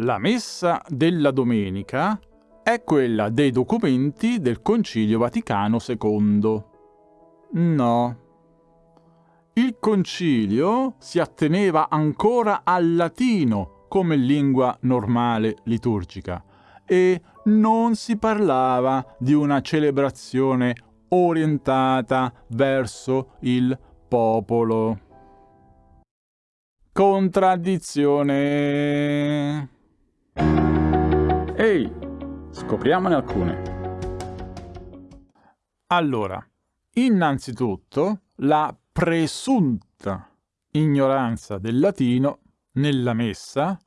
La messa della domenica è quella dei documenti del Concilio Vaticano II. No. Il concilio si atteneva ancora al latino come lingua normale liturgica e non si parlava di una celebrazione orientata verso il popolo. Contraddizione. Ehi, scopriamone alcune. Allora, innanzitutto la presunta ignoranza del latino nella messa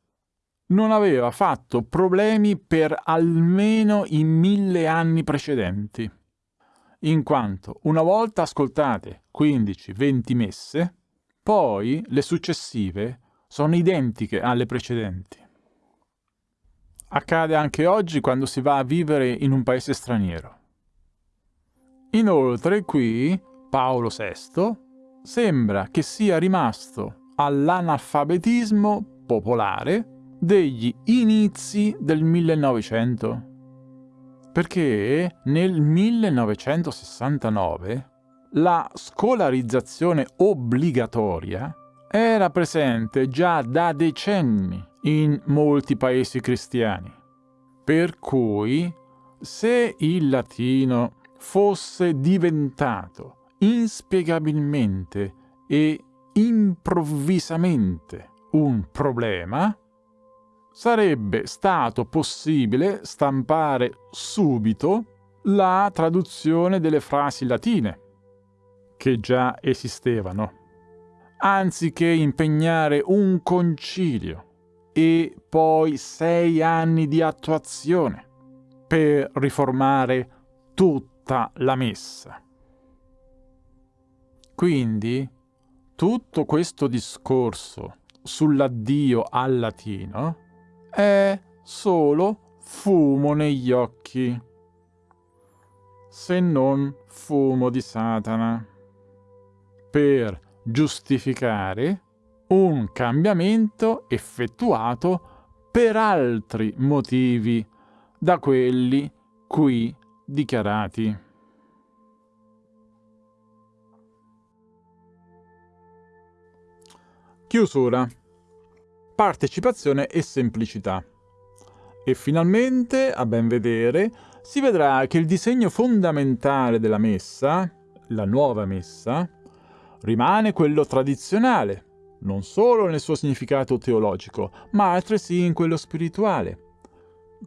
non aveva fatto problemi per almeno i mille anni precedenti, in quanto una volta ascoltate 15-20 messe, poi le successive sono identiche alle precedenti. Accade anche oggi quando si va a vivere in un paese straniero. Inoltre qui Paolo VI sembra che sia rimasto all'analfabetismo popolare degli inizi del 1900. Perché nel 1969 la scolarizzazione obbligatoria era presente già da decenni in molti paesi cristiani. Per cui, se il latino fosse diventato inspiegabilmente e improvvisamente un problema, sarebbe stato possibile stampare subito la traduzione delle frasi latine, che già esistevano, anziché impegnare un concilio e poi sei anni di attuazione per riformare tutta la messa. Quindi tutto questo discorso sull'addio al latino è solo fumo negli occhi, se non fumo di Satana, per giustificare un cambiamento effettuato per altri motivi da quelli qui dichiarati. Chiusura partecipazione e semplicità. E finalmente, a ben vedere, si vedrà che il disegno fondamentale della messa, la nuova messa, rimane quello tradizionale, non solo nel suo significato teologico, ma altresì in quello spirituale.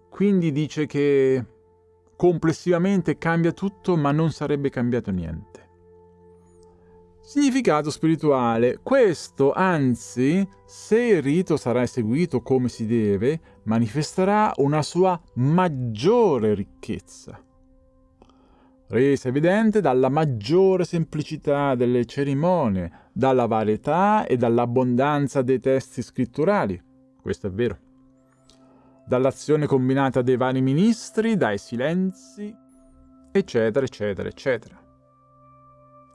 Quindi dice che complessivamente cambia tutto, ma non sarebbe cambiato niente. Significato spirituale. Questo, anzi, se il rito sarà eseguito come si deve, manifesterà una sua maggiore ricchezza, resa evidente dalla maggiore semplicità delle cerimonie, dalla varietà e dall'abbondanza dei testi scritturali. Questo è vero. Dall'azione combinata dei vari ministri, dai silenzi, eccetera, eccetera, eccetera.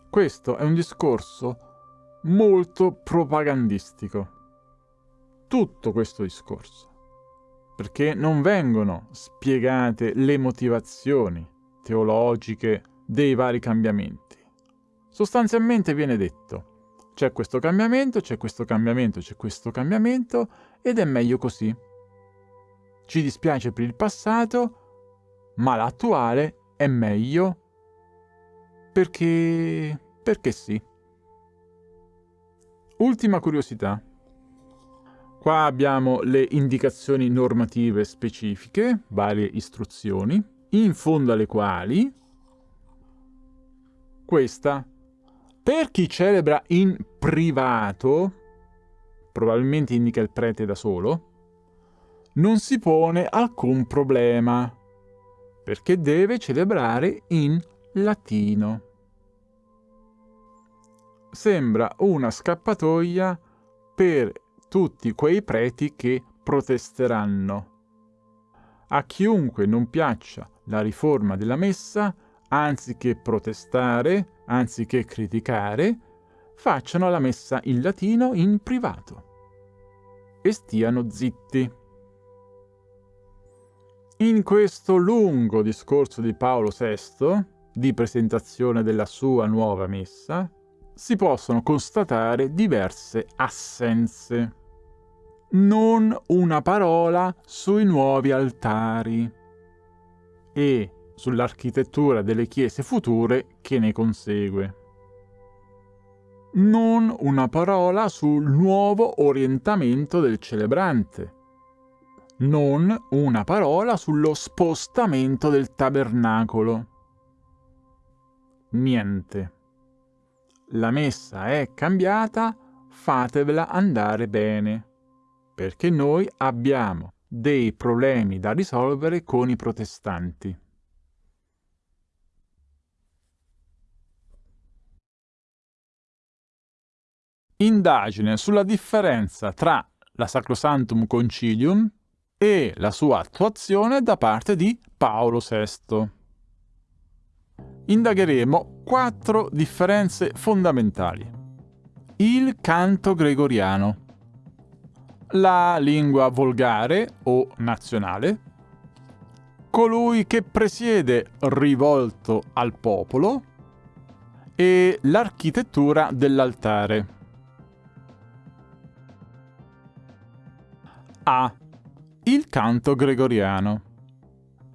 Questo è un discorso molto propagandistico. Tutto questo discorso. Perché non vengono spiegate le motivazioni teologiche dei vari cambiamenti. Sostanzialmente viene detto c'è questo cambiamento, c'è questo cambiamento, c'è questo cambiamento ed è meglio così. Ci dispiace per il passato, ma l'attuale è meglio perché... perché sì. Ultima curiosità. Qua abbiamo le indicazioni normative specifiche, varie istruzioni, in fondo alle quali questa. Per chi celebra in privato, probabilmente indica il prete da solo, non si pone alcun problema, perché deve celebrare in latino. Sembra una scappatoia per tutti quei preti che protesteranno. A chiunque non piaccia la riforma della messa, anziché protestare, anziché criticare, facciano la messa in latino in privato e stiano zitti. In questo lungo discorso di Paolo VI, di presentazione della sua nuova messa, si possono constatare diverse assenze. Non una parola sui nuovi altari e sull'architettura delle chiese future che ne consegue. Non una parola sul nuovo orientamento del celebrante. Non una parola sullo spostamento del tabernacolo. Niente la messa è cambiata, fatevela andare bene, perché noi abbiamo dei problemi da risolvere con i protestanti. Indagine sulla differenza tra la Sacrosantum Concilium e la sua attuazione da parte di Paolo VI indagheremo quattro differenze fondamentali. Il canto gregoriano, la lingua volgare o nazionale, colui che presiede rivolto al popolo e l'architettura dell'altare. A. Il canto gregoriano.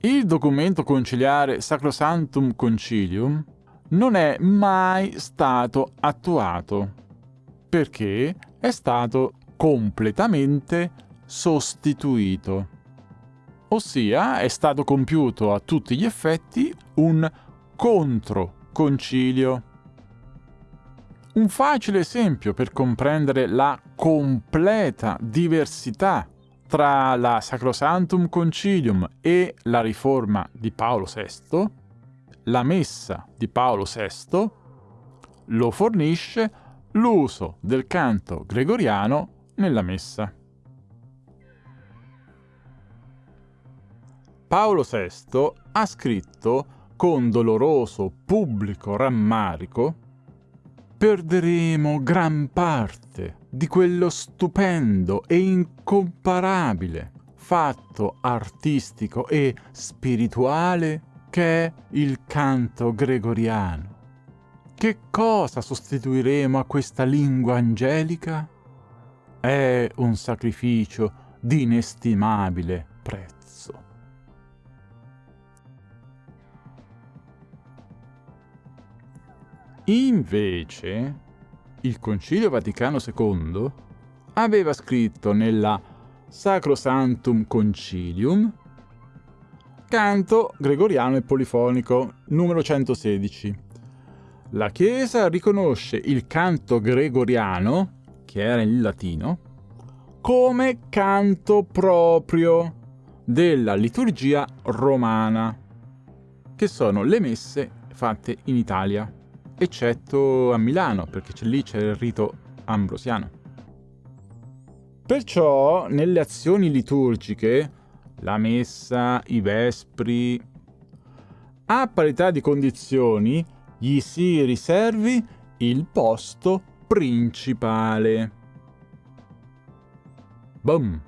Il documento conciliare Sacrosanctum Concilium non è mai stato attuato perché è stato completamente sostituito. Ossia è stato compiuto a tutti gli effetti un controconcilio. Un facile esempio per comprendere la completa diversità tra la Sacrosantum Concilium e la riforma di Paolo VI, la messa di Paolo VI lo fornisce l'uso del canto gregoriano nella messa. Paolo VI ha scritto con doloroso pubblico rammarico perderemo gran parte di quello stupendo e incomparabile fatto artistico e spirituale che è il canto gregoriano. Che cosa sostituiremo a questa lingua angelica? È un sacrificio di inestimabile prezzo. Invece, il Concilio Vaticano II aveva scritto nella Sacrosantum Concilium canto gregoriano e polifonico numero 116. La Chiesa riconosce il canto gregoriano, che era in latino, come canto proprio della liturgia romana, che sono le messe fatte in Italia eccetto a Milano, perché lì c'è il rito ambrosiano. Perciò nelle azioni liturgiche, la messa, i vespri, a parità di condizioni, gli si riservi il posto principale. Boom!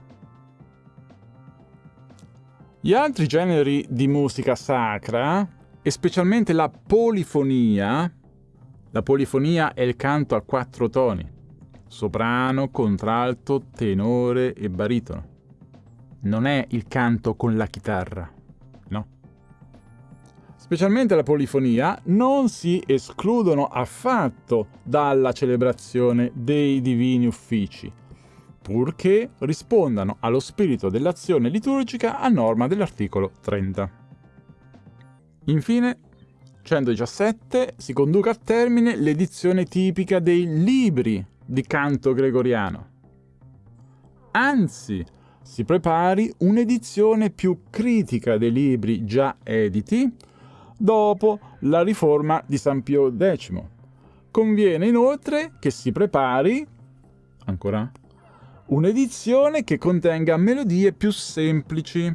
Gli altri generi di musica sacra, e specialmente la polifonia, la polifonia è il canto a quattro toni, soprano, contralto, tenore e baritono. Non è il canto con la chitarra. Specialmente la polifonia non si escludono affatto dalla celebrazione dei divini uffici, purché rispondano allo spirito dell'azione liturgica a norma dell'articolo 30. Infine, 117 si conduca a termine l'edizione tipica dei libri di canto gregoriano. Anzi, si prepari un'edizione più critica dei libri già editi dopo la riforma di San Pio X. Conviene inoltre che si prepari, ancora, un'edizione che contenga melodie più semplici,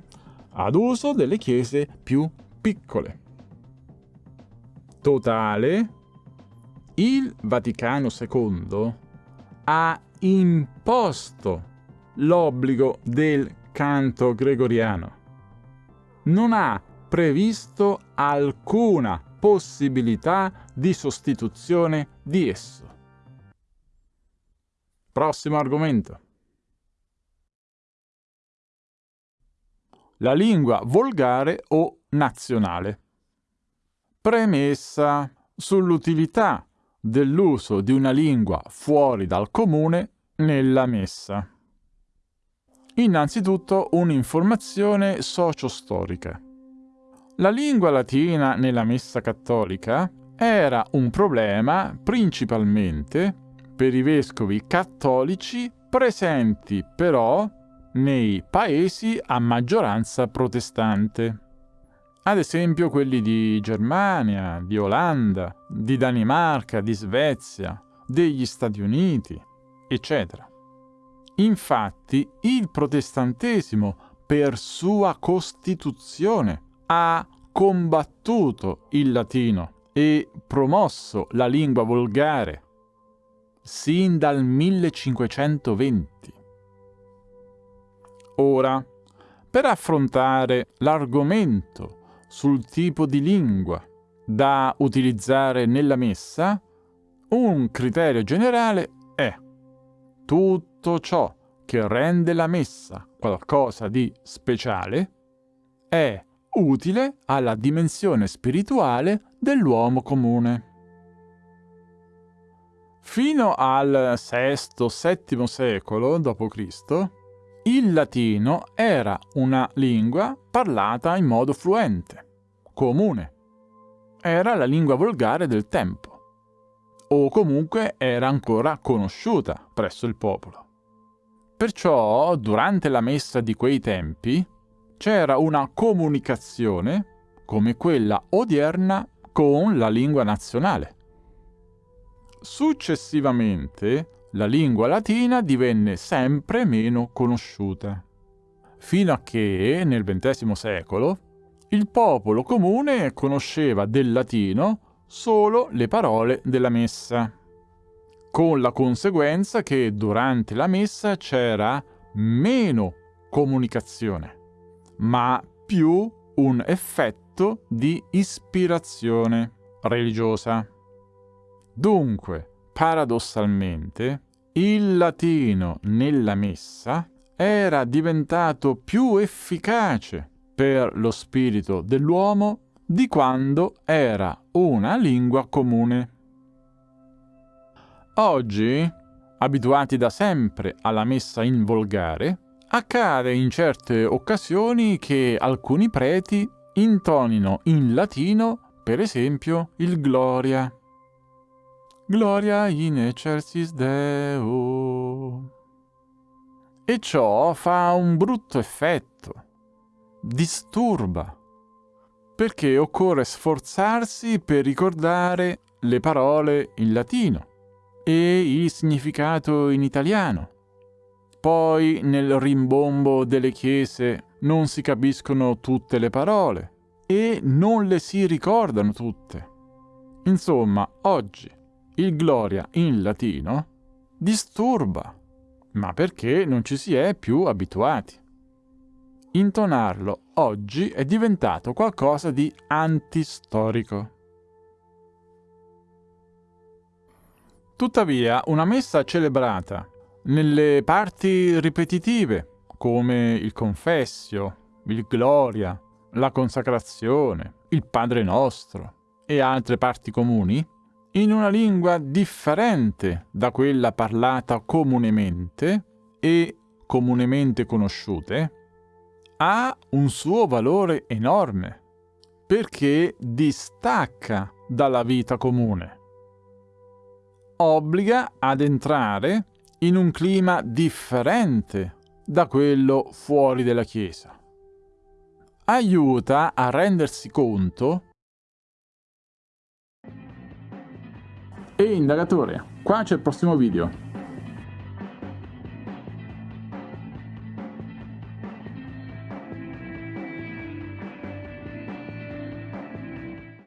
ad uso delle chiese più piccole totale, il Vaticano II ha imposto l'obbligo del canto gregoriano. non ha previsto alcuna possibilità di sostituzione di esso. Prossimo argomento. La lingua volgare o nazionale. Premessa sull'utilità dell'uso di una lingua fuori dal comune nella messa. Innanzitutto un'informazione socio-storica. La lingua latina nella messa cattolica era un problema principalmente per i vescovi cattolici presenti però nei paesi a maggioranza protestante. Ad esempio quelli di Germania, di Olanda, di Danimarca, di Svezia, degli Stati Uniti, eccetera. Infatti il protestantesimo, per sua costituzione, ha combattuto il latino e promosso la lingua volgare sin dal 1520. Ora, per affrontare l'argomento sul tipo di lingua da utilizzare nella messa, un criterio generale è tutto ciò che rende la messa qualcosa di speciale è utile alla dimensione spirituale dell'uomo comune. Fino al VI-VII secolo d.C., il latino era una lingua parlata in modo fluente, comune. Era la lingua volgare del tempo, o comunque era ancora conosciuta presso il popolo. Perciò, durante la messa di quei tempi, c'era una comunicazione, come quella odierna, con la lingua nazionale. Successivamente, la lingua latina divenne sempre meno conosciuta, fino a che, nel XX secolo, il popolo comune conosceva del latino solo le parole della messa, con la conseguenza che durante la messa c'era meno comunicazione ma più un effetto di ispirazione religiosa. Dunque, paradossalmente, il latino nella messa era diventato più efficace per lo spirito dell'uomo di quando era una lingua comune. Oggi, abituati da sempre alla messa in volgare, Accade in certe occasioni che alcuni preti intonino in latino, per esempio, il Gloria. Gloria in excelsis Deo. E ciò fa un brutto effetto. Disturba. Perché occorre sforzarsi per ricordare le parole in latino e il significato in italiano poi nel rimbombo delle chiese non si capiscono tutte le parole e non le si ricordano tutte. Insomma, oggi il Gloria in latino disturba, ma perché non ci si è più abituati. Intonarlo oggi è diventato qualcosa di antistorico. Tuttavia, una messa celebrata nelle parti ripetitive, come il confessio, il gloria, la consacrazione, il Padre nostro e altre parti comuni, in una lingua differente da quella parlata comunemente e comunemente conosciute, ha un suo valore enorme, perché distacca dalla vita comune. Obbliga ad entrare in un clima differente da quello fuori della Chiesa. Aiuta a rendersi conto e indagatore, qua c'è il prossimo video.